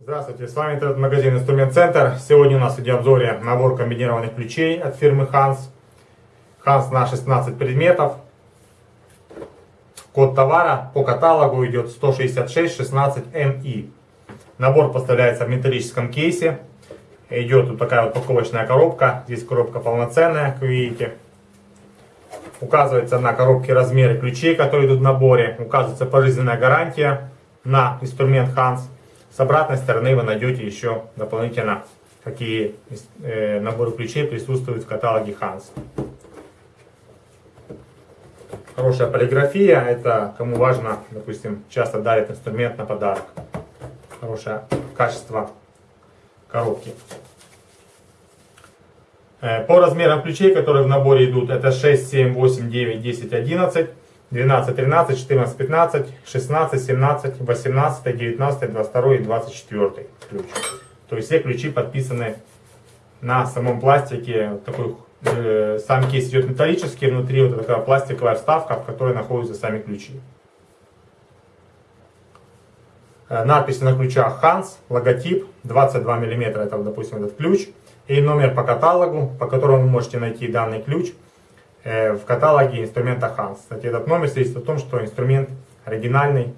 Здравствуйте, с вами интернет-магазин Инструмент Центр. Сегодня у нас в видеообзоре набор комбинированных ключей от фирмы Hans. Hans на 16 предметов. Код товара по каталогу идет 16616MI. Набор поставляется в металлическом кейсе. Идет вот такая вот упаковочная коробка. Здесь коробка полноценная, как вы видите. Указывается на коробке размеры ключей, которые идут в наборе. Указывается пожизненная гарантия на инструмент Hans. С обратной стороны вы найдете еще дополнительно, какие э, наборы ключей присутствуют в каталоге Hans. Хорошая полиграфия, это кому важно, допустим, часто дарят инструмент на подарок. Хорошее качество коробки. Э, по размерам ключей, которые в наборе идут, это 6, 7, 8, 9, 10, 11. 12, 13, 14, 15, 16, 17, 18, 19, 22 и 24 ключ. То есть все ключи подписаны на самом пластике. Такой, э, сам кейс идет металлический, внутри вот такая пластиковая вставка, в которой находятся сами ключи. Э, надписи на ключах Hans, логотип, 22 мм, это, допустим, этот ключ. И номер по каталогу, по которому вы можете найти данный ключ. Э, в каталоге инструмента Hans. Кстати, этот номер свидетельствует о том, что инструмент оригинальный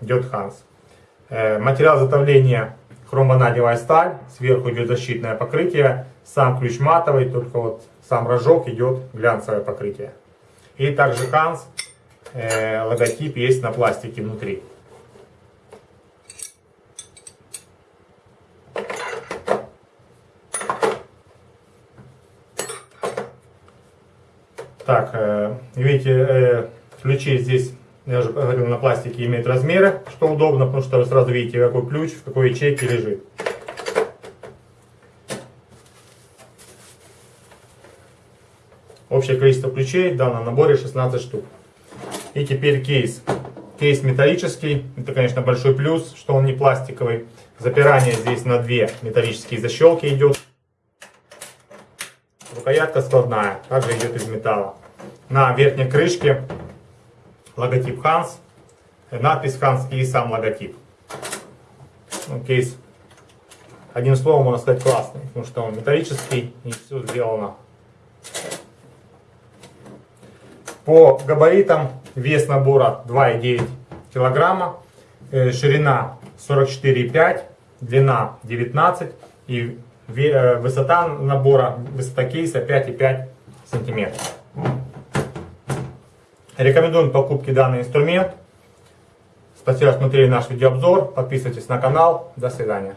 идет Hans. Э, материал изготовления хромванадевая сталь, сверху идет защитное покрытие, сам ключ матовый, только вот сам рожок идет глянцевое покрытие. И также Hans, э, логотип есть на пластике внутри. Так, э, видите, э, ключи здесь, я уже говорил, на пластике имеют размеры, что удобно, потому что вы сразу видите, какой ключ, в какой ячейке лежит. Общее количество ключей в данном наборе 16 штук. И теперь кейс. Кейс металлический, это, конечно, большой плюс, что он не пластиковый. Запирание здесь на две металлические защелки идет. Рукоятка складная, также идет из металла. На верхней крышке логотип Hans, надпись Hans и сам логотип. Ну, кейс, одним словом, можно сказать, классный, потому что он металлический и все сделано. По габаритам вес набора 2,9 килограмма, э, ширина 44,5, длина 19 и высота набора, высота кейса 5,5 сантиметров. Рекомендуем покупки данный инструмент. Спасибо, что смотрели наш видеообзор. Подписывайтесь на канал. До свидания.